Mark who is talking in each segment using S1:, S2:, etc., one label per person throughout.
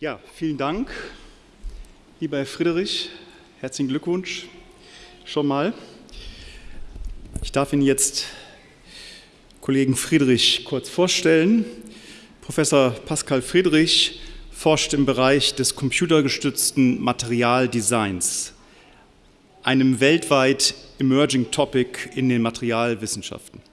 S1: Ja, vielen Dank, lieber Herr Friedrich. Herzlichen Glückwunsch schon mal. Ich darf Ihnen jetzt Kollegen Friedrich kurz vorstellen. Professor Pascal Friedrich forscht im Bereich des computergestützten Materialdesigns, einem weltweit emerging Topic in den Materialwissenschaften.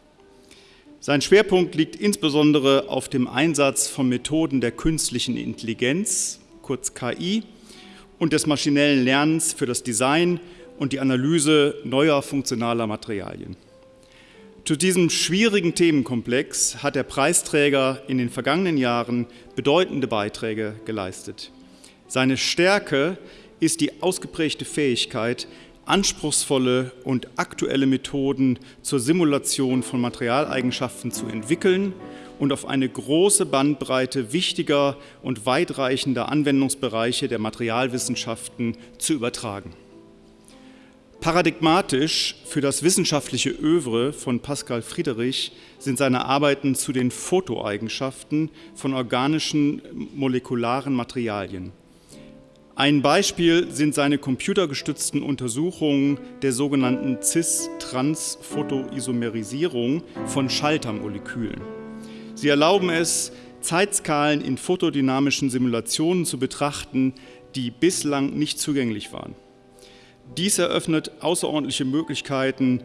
S1: Sein Schwerpunkt liegt insbesondere auf dem Einsatz von Methoden der künstlichen Intelligenz, kurz KI, und des maschinellen Lernens für das Design und die Analyse neuer funktionaler Materialien. Zu diesem schwierigen Themenkomplex hat der Preisträger in den vergangenen Jahren bedeutende Beiträge geleistet. Seine Stärke ist die ausgeprägte Fähigkeit, anspruchsvolle und aktuelle Methoden zur Simulation von Materialeigenschaften zu entwickeln und auf eine große Bandbreite wichtiger und weitreichender Anwendungsbereiche der Materialwissenschaften zu übertragen. Paradigmatisch für das wissenschaftliche Övre von Pascal Friedrich sind seine Arbeiten zu den Fotoeigenschaften von organischen molekularen Materialien. Ein Beispiel sind seine computergestützten Untersuchungen der sogenannten Cis-Trans-Photoisomerisierung von Schaltermolekülen. Sie erlauben es, Zeitskalen in fotodynamischen Simulationen zu betrachten, die bislang nicht zugänglich waren. Dies eröffnet außerordentliche Möglichkeiten,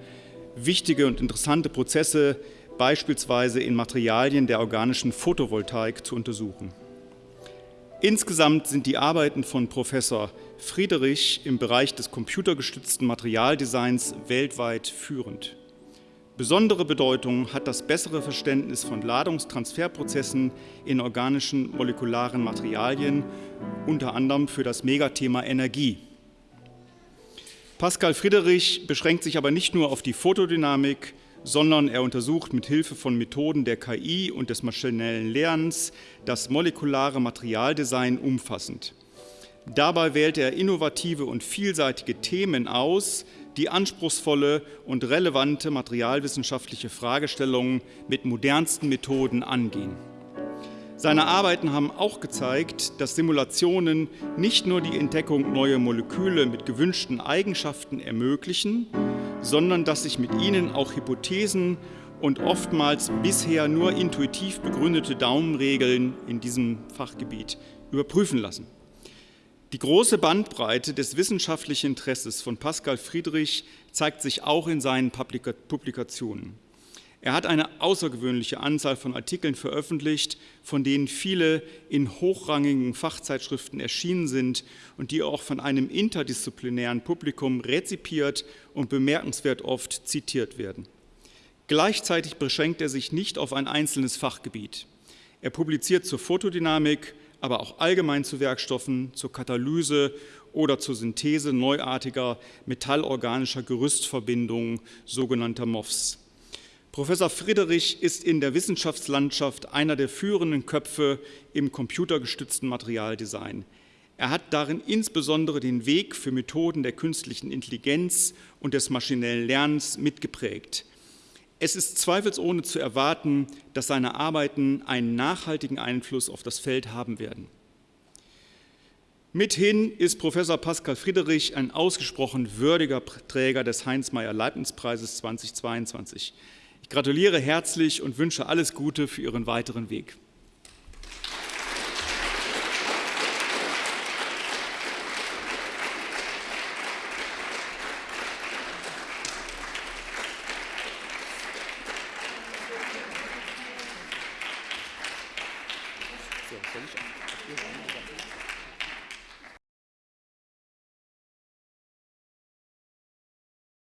S1: wichtige und interessante Prozesse beispielsweise in Materialien der organischen Photovoltaik zu untersuchen. Insgesamt sind die Arbeiten von Professor Friedrich im Bereich des computergestützten Materialdesigns weltweit führend. Besondere Bedeutung hat das bessere Verständnis von Ladungstransferprozessen in organischen molekularen Materialien, unter anderem für das Megathema Energie. Pascal Friedrich beschränkt sich aber nicht nur auf die Photodynamik, sondern er untersucht mit Hilfe von Methoden der KI und des maschinellen Lernens das molekulare Materialdesign umfassend. Dabei wählt er innovative und vielseitige Themen aus, die anspruchsvolle und relevante materialwissenschaftliche Fragestellungen mit modernsten Methoden angehen. Seine Arbeiten haben auch gezeigt, dass Simulationen nicht nur die Entdeckung neuer Moleküle mit gewünschten Eigenschaften ermöglichen, sondern dass sich mit ihnen auch Hypothesen und oftmals bisher nur intuitiv begründete Daumenregeln in diesem Fachgebiet überprüfen lassen. Die große Bandbreite des wissenschaftlichen Interesses von Pascal Friedrich zeigt sich auch in seinen Publikationen. Er hat eine außergewöhnliche Anzahl von Artikeln veröffentlicht, von denen viele in hochrangigen Fachzeitschriften erschienen sind und die auch von einem interdisziplinären Publikum rezipiert und bemerkenswert oft zitiert werden. Gleichzeitig beschränkt er sich nicht auf ein einzelnes Fachgebiet. Er publiziert zur Photodynamik, aber auch allgemein zu Werkstoffen, zur Katalyse oder zur Synthese neuartiger metallorganischer Gerüstverbindungen, sogenannter MOFs. Professor Friedrich ist in der Wissenschaftslandschaft einer der führenden Köpfe im computergestützten Materialdesign. Er hat darin insbesondere den Weg für Methoden der künstlichen Intelligenz und des maschinellen Lernens mitgeprägt. Es ist zweifelsohne zu erwarten, dass seine Arbeiten einen nachhaltigen Einfluss auf das Feld haben werden. Mithin ist Professor Pascal Friedrich ein ausgesprochen würdiger Träger des Heinz-Meyer-Leibniz-Preises 2022. Gratuliere herzlich und wünsche alles Gute für Ihren weiteren Weg. So, soll